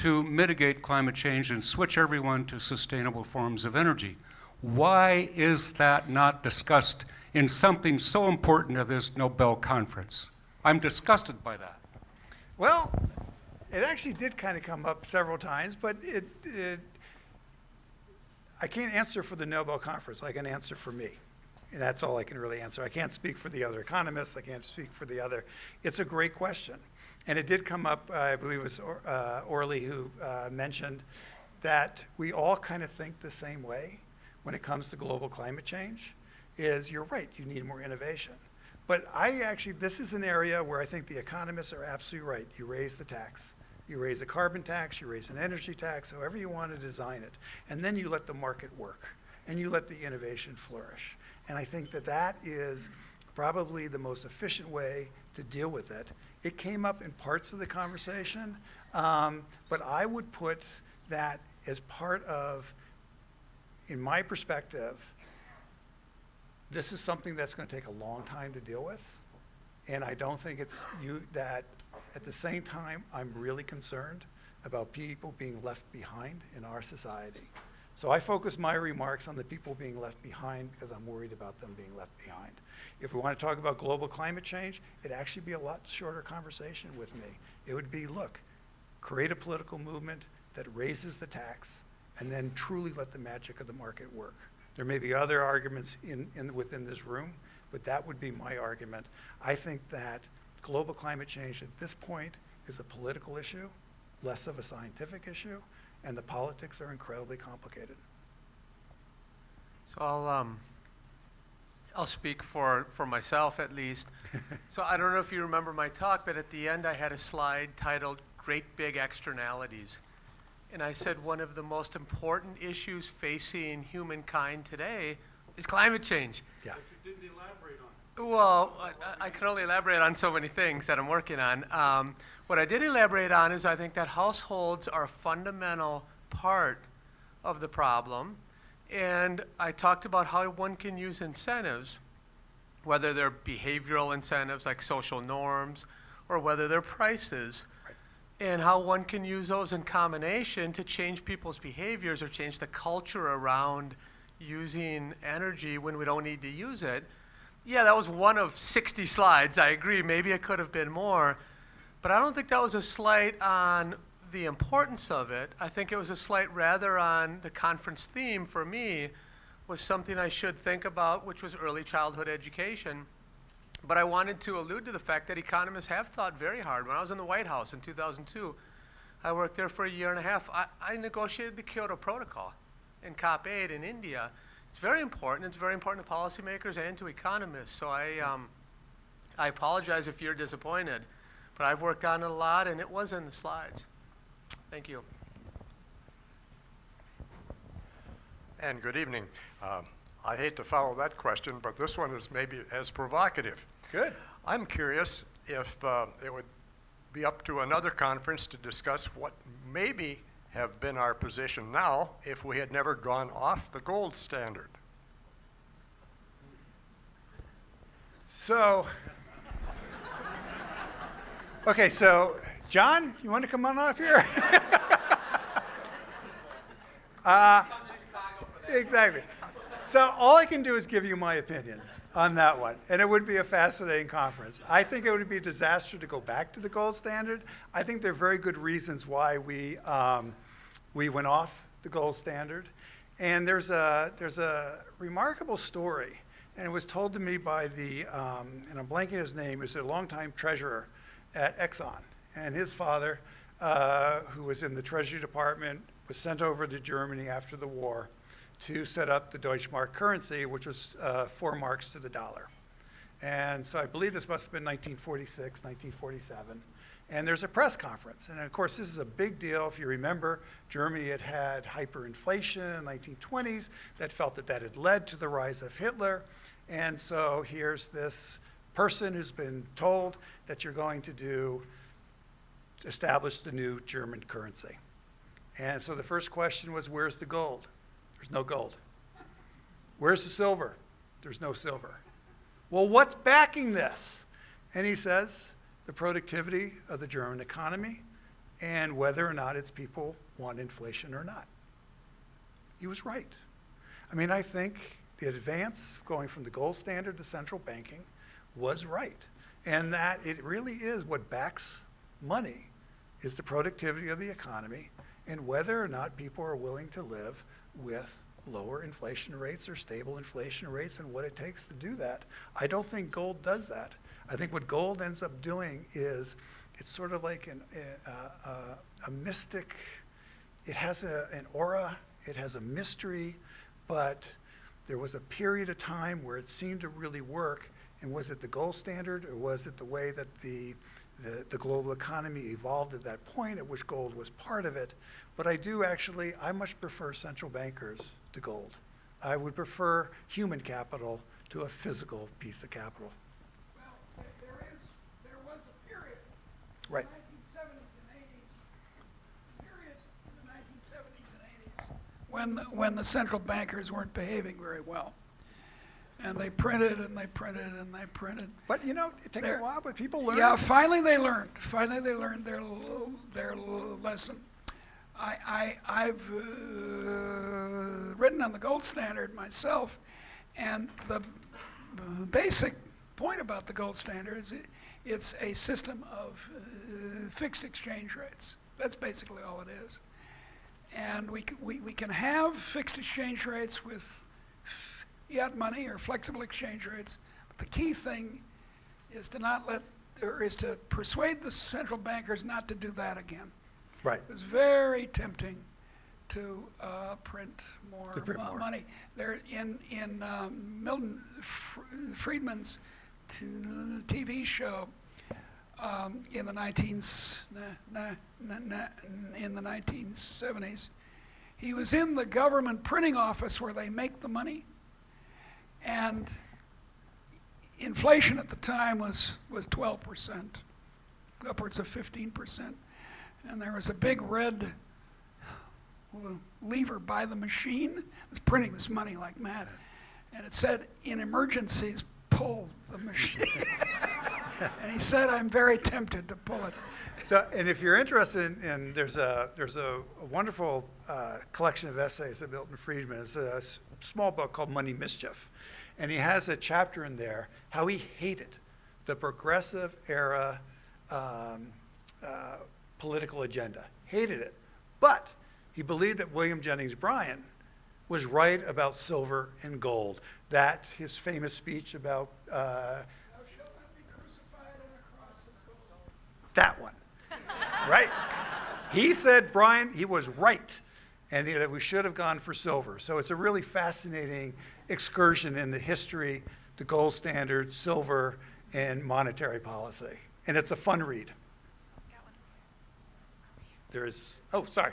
to mitigate climate change and switch everyone to sustainable forms of energy. Why is that not discussed in something so important as this Nobel conference? I'm disgusted by that. Well, it actually did kind of come up several times, but it, it, I can't answer for the Nobel Conference. I can answer for me. And that's all I can really answer. I can't speak for the other economists. I can't speak for the other. It's a great question. And it did come up, I believe it was Or- uh, Orly who uh, mentioned that we all kind of think the same way when it comes to global climate change, is you're right, you need more innovation. But I actually, this is an area where I think the economists are absolutely right. You raise the tax. You raise a carbon tax, you raise an energy tax, however you want to design it. And then you let the market work and you let the innovation flourish. And I think that that is probably the most efficient way to deal with it. It came up in parts of the conversation, um, but I would put that as part of, in my perspective, this is something that's going to take a long time to deal with. And I don't think it's you that, at the same time, I'm really concerned about people being left behind in our society. So I focus my remarks on the people being left behind because I'm worried about them being left behind. If we want to talk about global climate change, it'd actually be a lot shorter conversation with me. It would be, look, create a political movement that raises the tax and then truly let the magic of the market work. There may be other arguments in, in, within this room, but that would be my argument. I think that global climate change at this point is a political issue, less of a scientific issue, and the politics are incredibly complicated. So I'll, um, I'll speak for, for myself at least. So I don't know if you remember my talk, but at the end I had a slide titled great big externalities. And I said one of the most important issues facing humankind today is climate change. Yeah. You didn't elaborate on it. Well, I, I can only elaborate on so many things that I'm working on. Um, what I did elaborate on is I think that households are a fundamental part of the problem. And I talked about how one can use incentives, whether they're behavioral incentives like social norms or whether they're prices, and how one can use those in combination to change people's behaviors or change the culture around using energy when we don't need to use it. Yeah, that was one of 60 slides. I agree. Maybe it could have been more. But I don't think that was a slight on the importance of it. I think it was a slight rather on the conference theme for me was something I should think about, which was early childhood education. But I wanted to allude to the fact that economists have thought very hard. When I was in the White House in 2002, I worked there for a year and a half. I, I negotiated the Kyoto Protocol in COP8 in India. It's very important. It's very important to policymakers and to economists. So I, um, I apologize if you're disappointed, but I've worked on it a lot, and it was in the slides. Thank you. And good evening. Um, I hate to follow that question, but this one is maybe as provocative. Good. I'm curious if uh, it would be up to another conference to discuss what maybe have been our position now if we had never gone off the gold standard. So, okay, so John, you want to come on off here? uh, exactly. So all I can do is give you my opinion on that one, and it would be a fascinating conference. I think it would be a disaster to go back to the gold standard. I think there are very good reasons why we um, we went off the gold standard, and there's a there's a remarkable story, and it was told to me by the um, and I'm blanking his name. is a longtime treasurer at Exxon, and his father, uh, who was in the Treasury Department, was sent over to Germany after the war to set up the Deutschmark currency, which was uh, four marks to the dollar. And so I believe this must have been 1946, 1947. And there's a press conference. And of course, this is a big deal. If you remember, Germany had had hyperinflation in the 1920s that felt that that had led to the rise of Hitler. And so here's this person who's been told that you're going to do, establish the new German currency. And so the first question was, where's the gold? There's no gold. Where's the silver? There's no silver. Well, what's backing this? And he says the productivity of the German economy and whether or not its people want inflation or not. He was right. I mean, I think the advance going from the gold standard to central banking was right. And that it really is what backs money is the productivity of the economy and whether or not people are willing to live with lower inflation rates or stable inflation rates and what it takes to do that. I don't think gold does that. I think what gold ends up doing is it's sort of like an, a, a, a mystic, it has a, an aura, it has a mystery, but there was a period of time where it seemed to really work. And was it the gold standard or was it the way that the, the, the global economy evolved at that point at which gold was part of it? But I do actually, I much prefer central bankers to gold. I would prefer human capital to a physical piece of capital. Well, there- is, there was a period, Right. when, the- when the central bankers weren't behaving very well. And they printed and they printed and they printed. But you know, it takes a while, but people learn. Yeah, finally they learned. Finally they learned their their lesson. I, I I've uh, written on the gold standard myself, and the basic point about the gold standard is it, it's a system of uh, fixed exchange rates. That's basically all it is. And we, c- we, we can have fixed exchange rates with fiat money or flexible exchange rates. But the key thing is to not let, or is to persuade the central bankers not to do that again. Right. It was very tempting to uh, print more, To print more. money. There, in in um, Milton Fr- Friedman's t- TV show, um, in the 19, nah, nah, nah, nah, in the 1970s. He was in the government printing office where they make the money, and inflation at the time was was 12 percent, upwards of 15 percent, and there was a big red lever by the machine. It was printing this money like mad, and it said, "In emergencies, pull the machine." and he said, "I'm very tempted to pull it." So, and if you're interested in, in there's a there's a, a wonderful uh, collection of essays of Milton Friedman. It's a small book called Money Mischief, and he has a chapter in there how he hated the progressive era um, uh, political agenda. Hated it, but he believed that William Jennings Bryan was right about silver and gold. That his famous speech about uh, that one, right? He said Bryan, he was right, and that we should have gone for silver. So it's a really fascinating excursion in the history, the gold standard, silver, and monetary policy. And it's a fun read. There's, oh, sorry.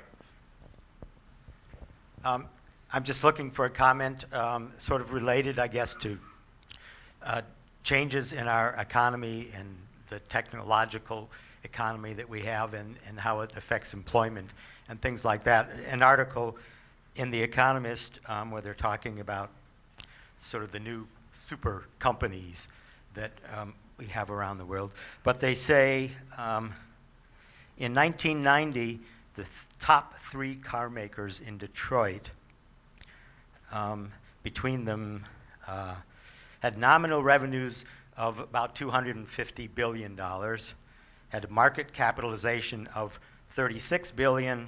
Um, I'm just looking for a comment, um, sort of related, I guess, to uh, changes in our economy and the technological economy that we have and, and how it affects employment and things like that. An article in The Economist um, where they're talking about sort of the new super companies that um, we have around the world. But they say um, in 1990, the th- top three car makers in Detroit, um, between them, uh, had nominal revenues of about $250 billion, had a market capitalization of 36 billion,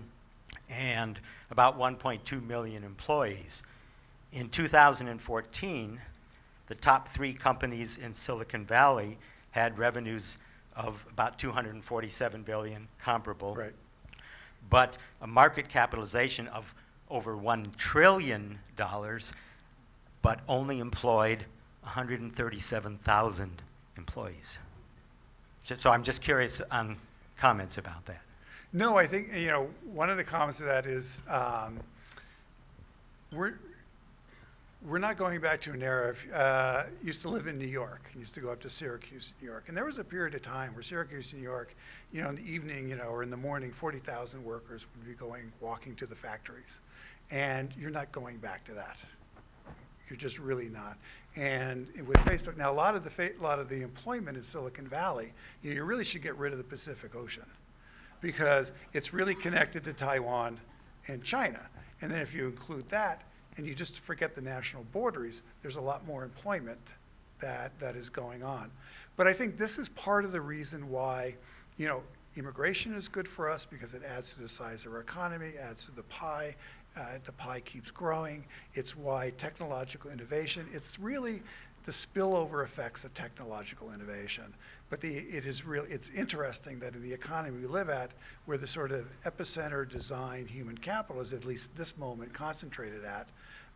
and about 1.2 million employees. In 2014, the top three companies in Silicon Valley had revenues of about 247 billion, comparable Right. but a market capitalization of over $1 trillion, but only employed 137,000 employees. So- I'm just curious on comments about that. No, I think, you know, one of the comments to that is, um, we're, we're not going back to an era of, uh, used to live in New York, used to go up to Syracuse, New York. And there was a period of time where Syracuse, New York, you know, in the evening, you know, or in the morning, 40,000 workers would be going, walking to the factories. And you're not going back to that. You're just really not. And with Facebook, now a lot of the, a lot of the employment in Silicon Valley, you you really should get rid of the Pacific Ocean because it's really connected to Taiwan and China. And then if you include that and you just forget the national borders, there's a lot more employment that, that is going on. But I think this is part of the reason why, you know, immigration is good for us because it adds to the size of our economy, adds to the pie. Uh, the pie keeps growing. It's why technological innovation, it's really the spillover effects of technological innovation. But the, it is really, it's interesting that in the economy we live at, where the sort of epicenter design human capital is at least this moment concentrated at,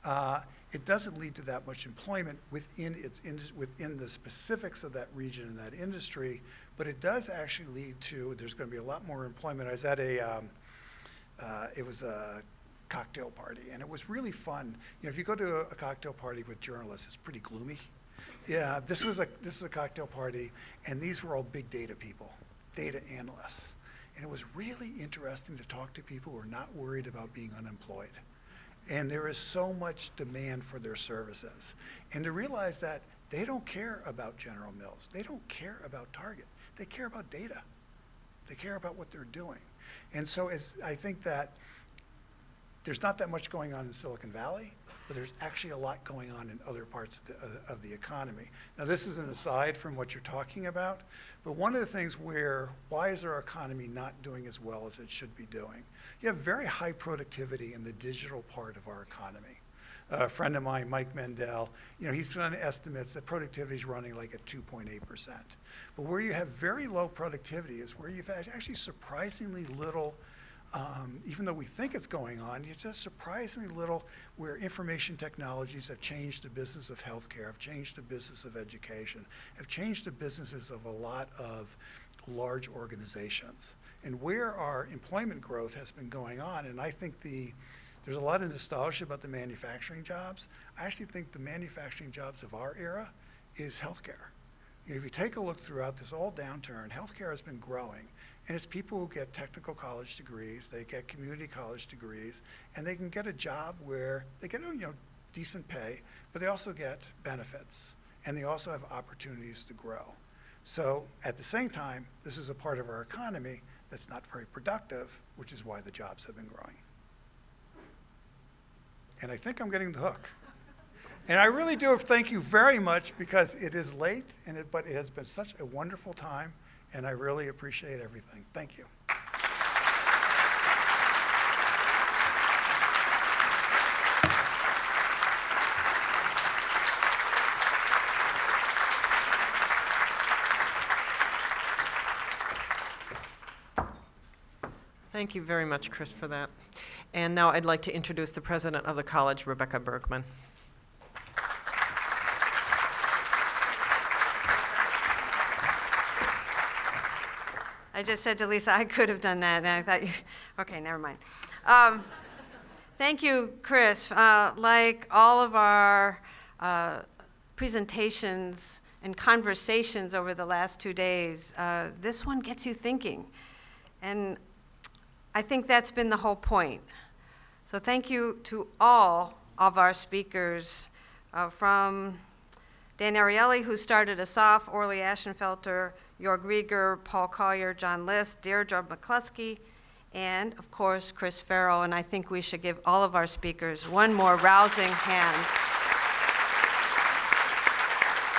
uh, it doesn't lead to that much employment within its, within the specifics of that region and that industry, but it does actually lead to, there's going to be a lot more employment. I was at a, um, uh, it was a cocktail party, and it was really fun. You know, if you go to a, a cocktail party with journalists, it's pretty gloomy. Yeah, this was a this was a cocktail party, and these were all big data people, data analysts, and it was really interesting to talk to people who are not worried about being unemployed. And there is so much demand for their services, and to realize that they don't care about General Mills, they don't care about Target, they care about data. They care about what they're doing. And so I think that there's not that much going on in Silicon Valley, but there's actually a lot going on in other parts of the, of the economy. Now, this is an aside from what you're talking about, but one of the things where, why is our economy not doing as well as it should be doing? You have very high productivity in the digital part of our economy. A friend of mine, Mike Mandel, you know, he's done estimates that productivity is running like at 2.8%. But where you have very low productivity is where you've actually surprisingly little um, even though we think it's going on, it's just surprisingly little where information technologies have changed the business of healthcare, have changed the business of education, have changed the businesses of a lot of large organizations and where our employment growth has been going on. And I think the, there's a lot of nostalgia about the manufacturing jobs. I actually think the manufacturing jobs of our era is healthcare. If you take a look throughout this all downturn, healthcare has been growing. And it's people who get technical college degrees, they get community college degrees, and they can get a job where they get, you know, decent pay, but they also get benefits. And they also have opportunities to grow. So at the same time, this is a part of our economy that's not very productive, which is why the jobs have been growing. And I think I'm getting the hook. And I really do thank you very much because it is late, and it, but it has been such a wonderful time, and I really appreciate everything. Thank you. Thank you very much, Chris, for that. And now I'd like to introduce the president of the college, Rebecca Bergman. I just said to Lisa, I could have done that, and I thought, you, okay, never mind. Um, thank you, Chris. Uh, like all of our uh, presentations and conversations over the last two days, uh, this one gets you thinking. And I think that's been the whole point. So thank you to all of our speakers, uh, from Dan Ariely, who started us off, Orley Ashenfelter, Joerg Rieger, Paul Collier, John List, Deirdre McCloskey, and of course, Chris Farrell. And I think we should give all of our speakers one more rousing hand.